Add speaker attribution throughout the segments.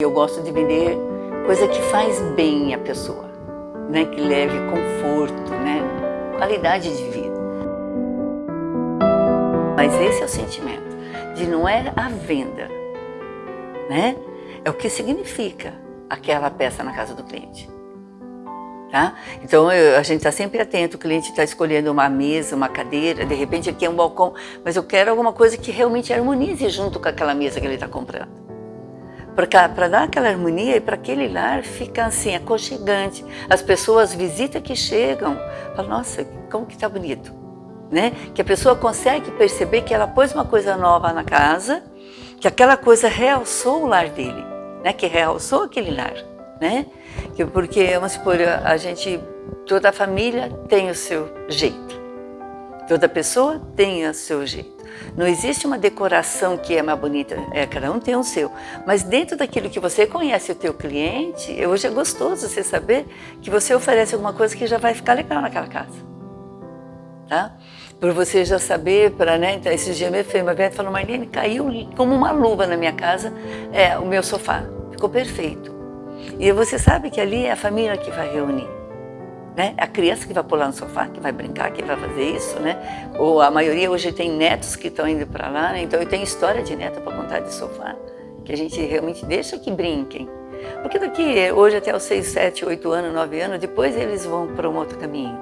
Speaker 1: Eu gosto de vender coisa que faz bem a pessoa, né? que leve conforto, né? qualidade de vida. Mas esse é o sentimento, de não é a venda, né? é o que significa aquela peça na casa do cliente. Tá? Então eu, a gente está sempre atento, o cliente está escolhendo uma mesa, uma cadeira, de repente aqui é um balcão, mas eu quero alguma coisa que realmente harmonize junto com aquela mesa que ele está comprando para dar aquela harmonia e para aquele lar fica assim, aconchegante. As pessoas visitam que chegam, falam, nossa, como que está bonito. Né? Que a pessoa consegue perceber que ela pôs uma coisa nova na casa, que aquela coisa realçou o lar dele, né? que realçou aquele lar. Né? Que, porque, vamos supor, a gente, toda a família tem o seu jeito, toda pessoa tem o seu jeito. Não existe uma decoração que é mais bonita, é, cada um tem o seu. Mas dentro daquilo que você conhece o teu cliente, hoje é gostoso você saber que você oferece alguma coisa que já vai ficar legal naquela casa. Tá? Por você já saber, para, né, então, esses dias fez uma vez, falou, Marlene, caiu como uma luva na minha casa é, o meu sofá, ficou perfeito. E você sabe que ali é a família que vai reunir né? A criança que vai pular no sofá, que vai brincar, que vai fazer isso, né? Ou a maioria hoje tem netos que estão indo para lá, né? então eu tenho história de neto para contar de sofá, que a gente realmente deixa que brinquem. Porque daqui, hoje até os 6, 7, 8 anos, 9 anos, depois eles vão para um outro caminho.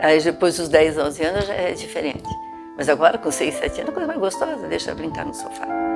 Speaker 1: Aí depois dos 10, 11 anos já é diferente. Mas agora com 6, 7 anos, a coisa mais gostosa, deixa brincar no sofá.